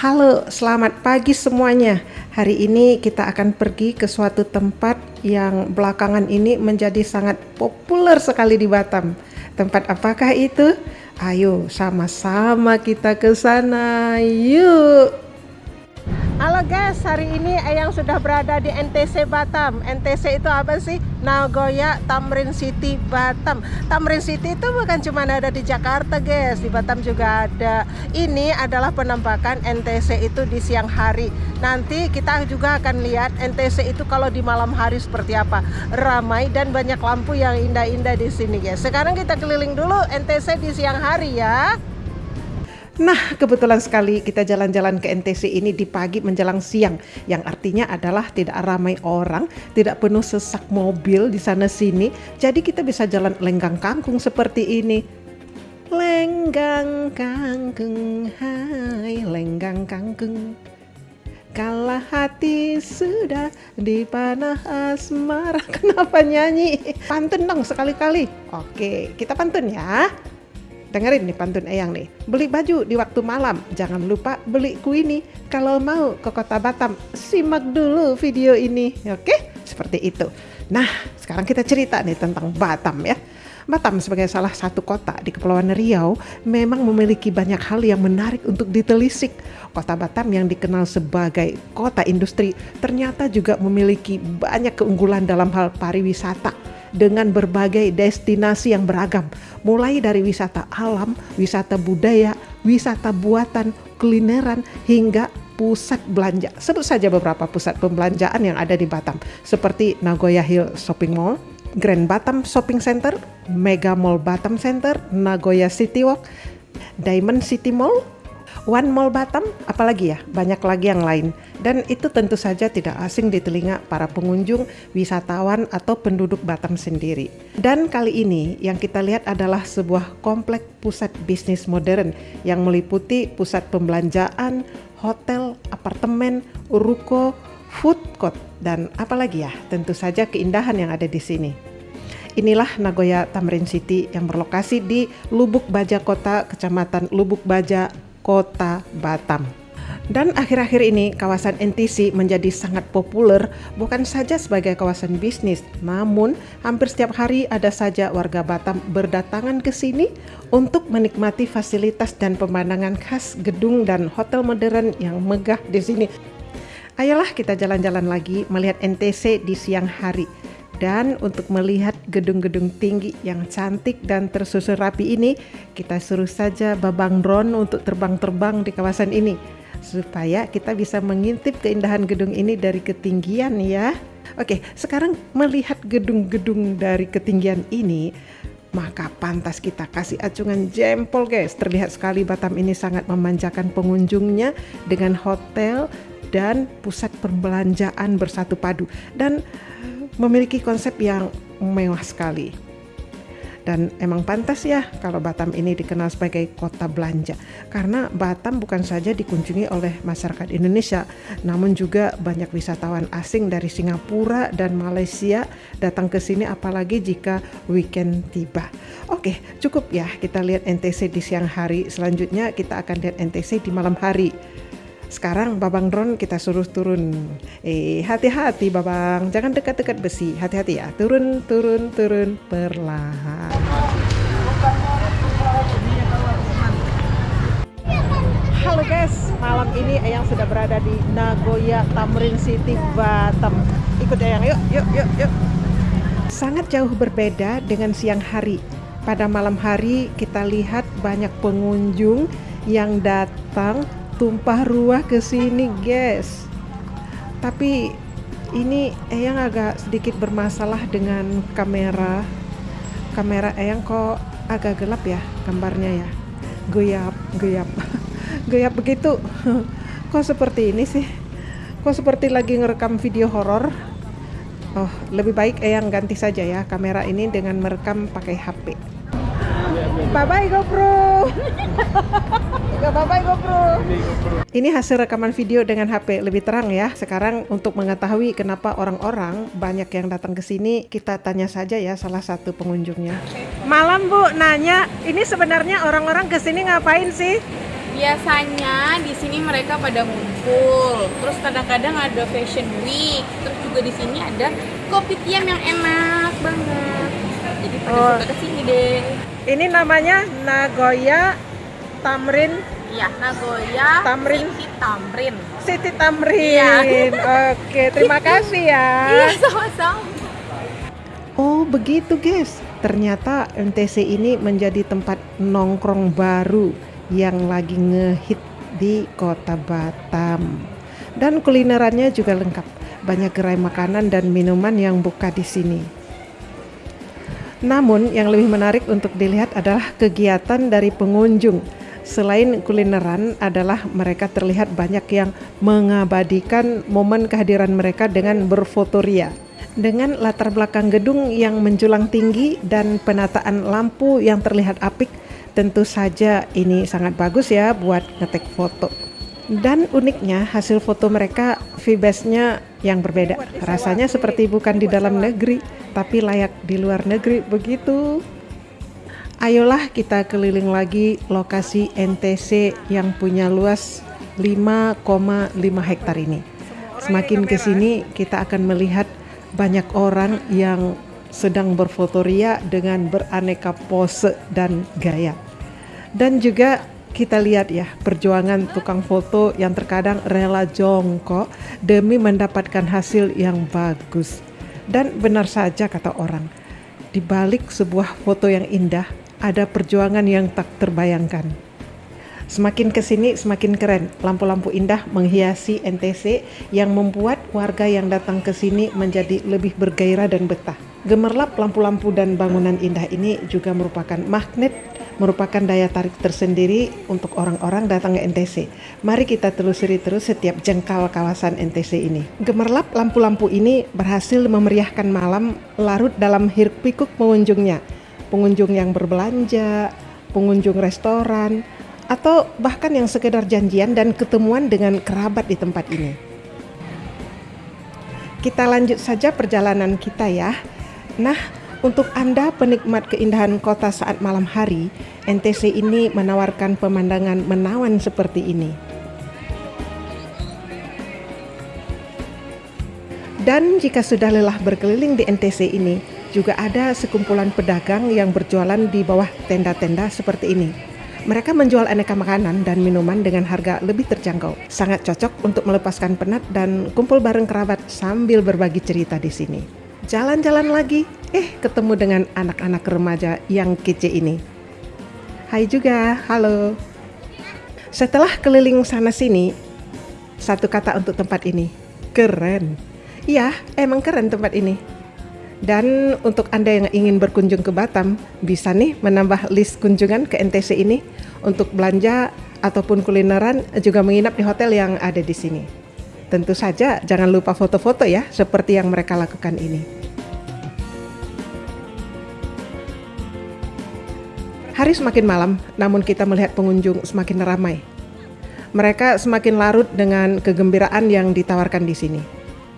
Halo, selamat pagi semuanya. Hari ini kita akan pergi ke suatu tempat yang belakangan ini menjadi sangat populer sekali di Batam. Tempat apakah itu? Ayo sama-sama kita ke sana. Yuk. Halo guys, hari ini Eyang sudah berada di NTC Batam. NTC itu apa sih? Nagoya Tamrin City Batam. Tamrin City itu bukan cuma ada di Jakarta guys, di Batam juga ada. Ini adalah penampakan NTC itu di siang hari. Nanti kita juga akan lihat NTC itu kalau di malam hari seperti apa. Ramai dan banyak lampu yang indah-indah di sini guys. Sekarang kita keliling dulu NTC di siang hari ya. Nah, kebetulan sekali kita jalan-jalan ke NTC ini di pagi menjelang siang, yang artinya adalah tidak ramai orang, tidak penuh sesak mobil di sana sini. Jadi kita bisa jalan lenggang kangkung seperti ini. Lenggang kangkung, hai lenggang kangkung. Kalah hati sudah dipanah asmara. Kenapa nyanyi? Pantun dong sekali-kali. Oke, kita pantun ya. Dengerin nih pantun Eyang nih. Beli baju di waktu malam, jangan lupa beli kuini. Kalau mau ke kota Batam, simak dulu video ini. Oke, seperti itu. Nah, sekarang kita cerita nih tentang Batam ya. Batam sebagai salah satu kota di Kepulauan Riau memang memiliki banyak hal yang menarik untuk ditelisik. Kota Batam yang dikenal sebagai kota industri ternyata juga memiliki banyak keunggulan dalam hal pariwisata dengan berbagai destinasi yang beragam, mulai dari wisata alam, wisata budaya, wisata buatan, kulineran, hingga pusat belanja. Sebut saja beberapa pusat pembelanjaan yang ada di Batam, seperti Nagoya Hill Shopping Mall, Grand Batam Shopping Center, Mega Mall Batam Center, Nagoya City Walk, Diamond City Mall, One Mall Batam, apalagi ya, banyak lagi yang lain. Dan itu tentu saja tidak asing di telinga para pengunjung, wisatawan, atau penduduk Batam sendiri. Dan kali ini yang kita lihat adalah sebuah komplek pusat bisnis modern yang meliputi pusat pembelanjaan, hotel, apartemen, ruko, food court, dan apalagi ya, tentu saja keindahan yang ada di sini. Inilah Nagoya Tamrin City yang berlokasi di Lubuk Baja Kota, Kecamatan Lubuk Baja, Kota Batam. Dan akhir-akhir ini kawasan NTC menjadi sangat populer bukan saja sebagai kawasan bisnis, namun hampir setiap hari ada saja warga Batam berdatangan ke sini untuk menikmati fasilitas dan pemandangan khas gedung dan hotel modern yang megah di sini. Ayolah kita jalan-jalan lagi melihat NTC di siang hari. Dan untuk melihat gedung-gedung tinggi yang cantik dan tersusun rapi ini, kita suruh saja Babang Drone untuk terbang-terbang di kawasan ini supaya kita bisa mengintip keindahan gedung ini dari ketinggian ya. Oke, sekarang melihat gedung-gedung dari ketinggian ini, maka pantas kita kasih acungan jempol guys. Terlihat sekali Batam ini sangat memanjakan pengunjungnya dengan hotel dan pusat perbelanjaan bersatu padu. Dan memiliki konsep yang mewah sekali. Dan emang pantas ya kalau Batam ini dikenal sebagai kota belanja. Karena Batam bukan saja dikunjungi oleh masyarakat Indonesia, namun juga banyak wisatawan asing dari Singapura dan Malaysia datang ke sini apalagi jika weekend tiba. Oke, cukup ya kita lihat NTC di siang hari. Selanjutnya kita akan lihat NTC di malam hari. Sekarang Babang Drone kita suruh turun. Eh, hati-hati Babang, jangan dekat-dekat besi. Hati-hati ya. Turun, turun, turun perlahan. Halo guys, malam ini Ayang sudah berada di Nagoya Tamrin City, Batam. Ikut Ayang, yuk, yuk, yuk, yuk. Sangat jauh berbeda dengan siang hari. Pada malam hari kita lihat banyak pengunjung yang datang tumpah ruah ke sini guys. Tapi ini Eyang agak sedikit bermasalah dengan kamera. Kamera Eyang kok agak gelap ya gambarnya ya. Goyap goyap. Goyap begitu. Kok seperti ini sih? Kok seperti lagi ngerekam video horor? Oh lebih baik Eyang ganti saja ya kamera ini dengan merekam pakai HP bye bye GoPro Gak apa-apa GoPro. Ini hasil rekaman video dengan HP lebih terang ya. Sekarang untuk mengetahui kenapa orang-orang banyak yang datang ke sini, kita tanya saja ya salah satu pengunjungnya. Malam Bu, nanya, ini sebenarnya orang-orang ke sini ngapain sih? biasanya di sini mereka pada ngumpul terus kadang-kadang ada fashion week terus juga di sini ada kopi tiam yang enak banget jadi pada Oh. suka ke sini deh Ini namanya Nagoya Tamrin Iya, Nagoya Tamrin. City Tamrin City Tamrin. Iya. Oke, terima kasih ya. Iya, sama-sama Oh, begitu, guys. Ternyata MTC ini menjadi tempat nongkrong baru yang lagi ngehit di Kota Batam. Dan kulinerannya juga lengkap. Banyak gerai makanan dan minuman yang buka di sini. Namun, yang lebih menarik untuk dilihat adalah kegiatan dari pengunjung. Selain kulineran adalah mereka terlihat banyak yang mengabadikan momen kehadiran mereka dengan berfotoria. Dengan latar belakang gedung yang menjulang tinggi dan penataan lampu yang terlihat apik, tentu saja ini sangat bagus ya buat ngetek foto. Dan uniknya hasil foto mereka VBS-nya yang berbeda. Rasanya seperti bukan di dalam negeri, tapi layak di luar negeri begitu. Ayolah kita keliling lagi lokasi NTC yang punya luas 5,5 hektar ini. Semakin ke sini kita akan melihat banyak orang yang sedang berfotoria dengan beraneka pose dan gaya. Dan juga kita lihat ya perjuangan tukang foto yang terkadang rela jongkok demi mendapatkan hasil yang bagus. Dan benar saja kata orang, di balik sebuah foto yang indah ada perjuangan yang tak terbayangkan. Semakin ke sini semakin keren. Lampu-lampu indah menghiasi NTC yang membuat warga yang datang ke sini menjadi lebih bergairah dan betah. Gemerlap lampu-lampu dan bangunan indah ini juga merupakan magnet, merupakan daya tarik tersendiri untuk orang-orang datang ke NTC. Mari kita telusuri terus setiap jengkal kawasan NTC ini. Gemerlap lampu-lampu ini berhasil memeriahkan malam larut dalam hiruk pikuk pengunjungnya. Pengunjung yang berbelanja, pengunjung restoran, atau bahkan yang sekedar janjian dan ketemuan dengan kerabat di tempat ini. Kita lanjut saja perjalanan kita ya. Nah, untuk Anda penikmat keindahan kota saat malam hari, NTC ini menawarkan pemandangan menawan seperti ini. Dan jika sudah lelah berkeliling di NTC ini, juga ada sekumpulan pedagang yang berjualan di bawah tenda-tenda seperti ini. Mereka menjual aneka makanan dan minuman dengan harga lebih terjangkau. Sangat cocok untuk melepaskan penat dan kumpul bareng kerabat sambil berbagi cerita di sini. Jalan-jalan lagi, eh ketemu dengan anak-anak remaja yang kece ini. Hai juga, halo. Setelah keliling sana sini, satu kata untuk tempat ini, keren. Iya, emang keren tempat ini. Dan untuk Anda yang ingin berkunjung ke Batam, bisa nih menambah list kunjungan ke NTC ini untuk belanja ataupun kulineran juga menginap di hotel yang ada di sini. Tentu saja jangan lupa foto-foto ya, seperti yang mereka lakukan ini. Hari semakin malam, namun kita melihat pengunjung semakin ramai. Mereka semakin larut dengan kegembiraan yang ditawarkan di sini.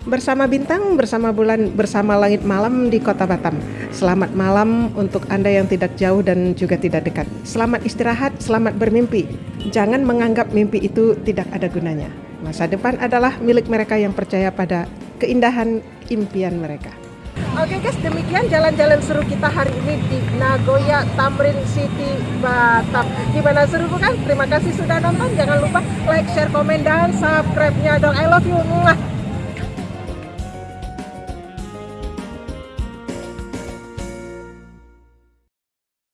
Bersama bintang, bersama bulan, bersama langit malam di kota Batam. Selamat malam untuk Anda yang tidak jauh dan juga tidak dekat. Selamat istirahat, selamat bermimpi. Jangan menganggap mimpi itu tidak ada gunanya. Masa depan adalah milik mereka yang percaya pada keindahan impian mereka. Oke guys, demikian jalan-jalan seru kita hari ini di Nagoya Tamrin City Batam. Gimana seru bukan? Terima kasih sudah nonton. Jangan lupa like, share, komen, dan subscribe-nya dong. I love you.